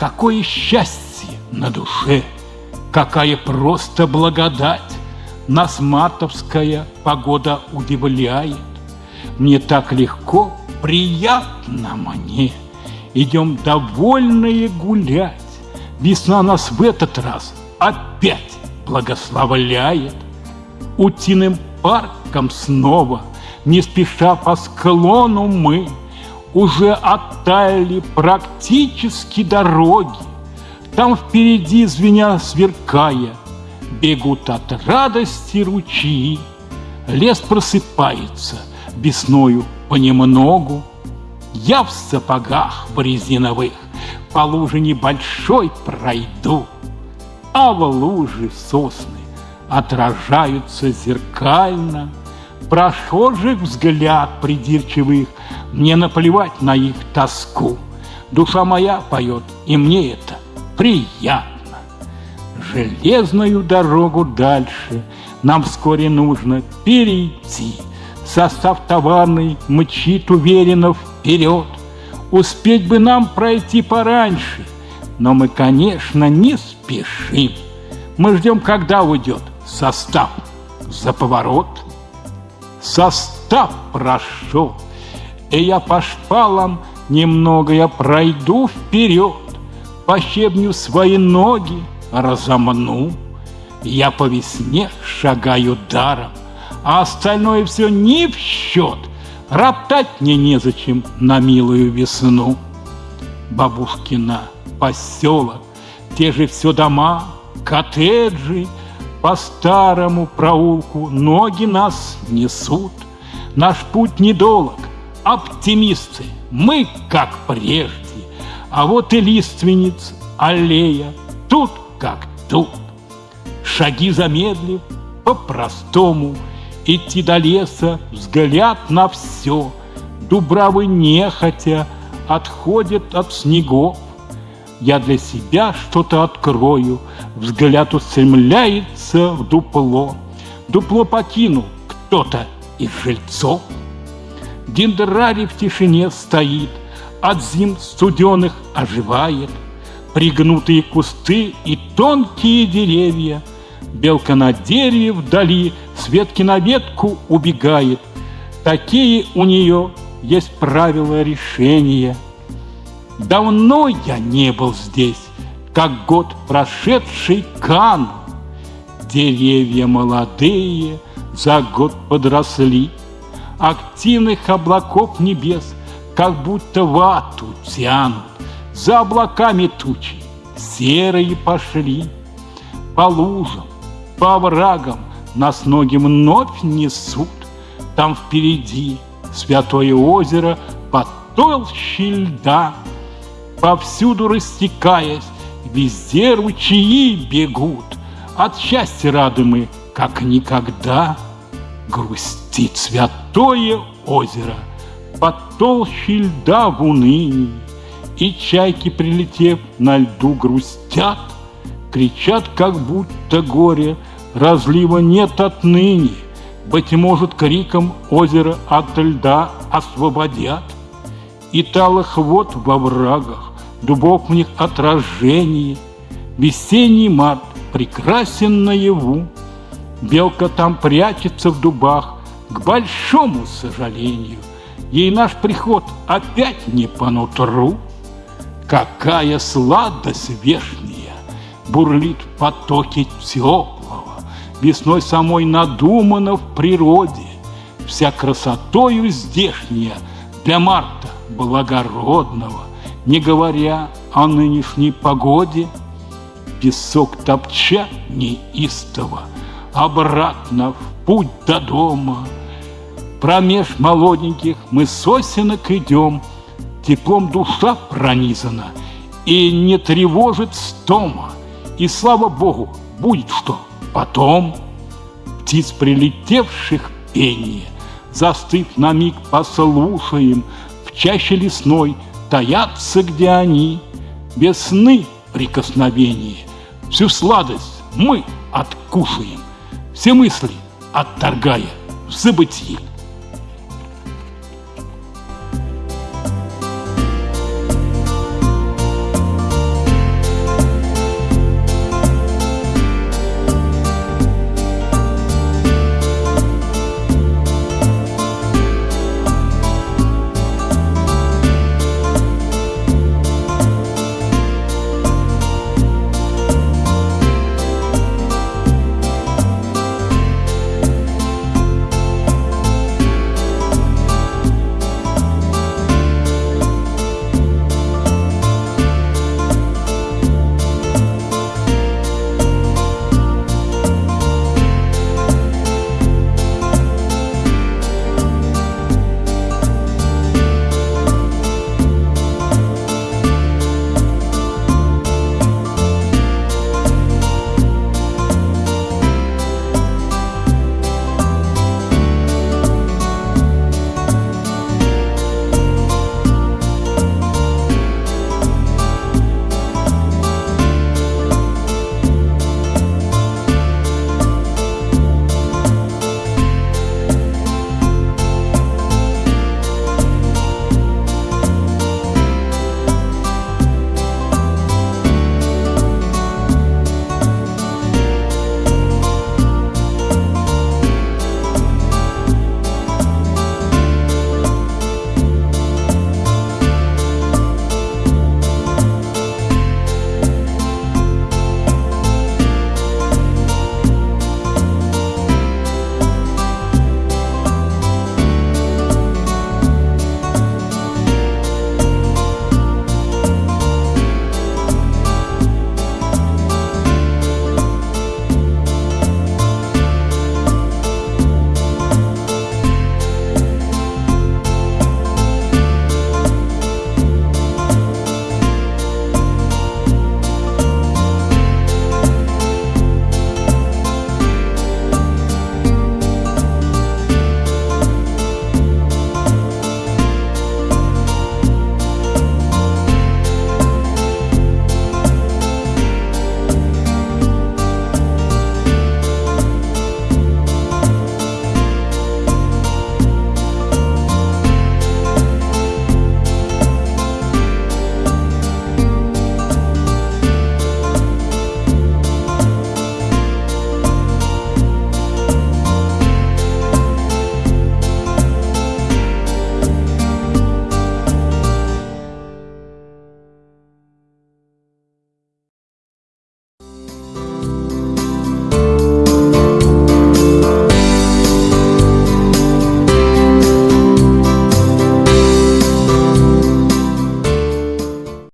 Какое счастье на душе, какая просто благодать! Нас мартовская погода удивляет. Мне так легко, приятно мне. Идем довольные гулять. Весна нас в этот раз опять благословляет. Утиным парком снова, не спеша по склону мы, Уже оттаяли практически дороги. Там впереди, звеня сверкая, Бегут от радости ручьи. Лес просыпается весною понемногу. Я в сапогах в По луже небольшой пройду, А в луже сосны отражаются зеркально. Прохожих взгляд придирчивых, Мне наплевать на их тоску. Душа моя поет, и мне это приятно. Железную дорогу дальше Нам вскоре нужно перейти. Состав товарный мчит уверенно вперед. Успеть бы нам пройти пораньше, но мы, конечно, не спешим. Мы ждем, когда уйдет состав за поворот. Состав прошел, и я по шпалам немного я пройду вперед, по щебню свои ноги разомну. Я по весне шагаю даром, а остальное все не в счет. Роптать мне незачем на милую весну. Бабушкина поселок, те же все дома, коттеджи, по старому проулку ноги нас несут. Наш путь недолг, оптимисты, мы как прежде. А вот и лиственниц, аллея, тут как тут. Шаги замедлив, по-простому, Идти до леса, взгляд на все. Дубравы нехотя отходят от снегов. Я для себя что-то открою, Взгляд устремляется в дупло. Дупло покинул кто-то из жильцов. Дендрарий в тишине стоит, От зим студеных оживает. Пригнутые кусты и тонкие деревья. Белка на дереве вдали, с ветки на ветку убегает. Такие у нее есть правила решения – Давно я не был здесь, как год прошедший канул. Деревья молодые за год подросли, Активных облаков небес как будто вату тянут. За облаками тучи серые пошли, По лужам, по оврагам нас ноги вновь несут. Там впереди святое озеро под толщей льда — повсюду растекаясь, везде ручьи бегут. От счастья рады мы, как никогда. Грустит святое озеро под толщей льда в унынии, И чайки, прилетев на льду, грустят, Кричат, как будто горе разлива нет отныне. Быть может, криком озеро от льда освободят. И талых вод во врагах дубов в них отражение. Весенний март прекрасен наяву, Белка там прячется в дубах, к большому сожалению. Ей наш приход опять не по нутру. Какая сладость вешняя бурлит в потоке теплого, Весной самой надумана в природе, Вся красотою здешняя для марта благородного не говоря о нынешней погоде, Песок топча неистово, обратно в путь до дома. Промеж молоденьких мы сосенок идем, Теплом душа пронизана, и не тревожит стома. И слава Богу, будет что потом. Птиц прилетевших пение, Застыв на миг послушаем, В чаще лесной — таятся, где они, без сны прикосновения. Всю сладость мы откушаем, все мысли отторгая в забытии.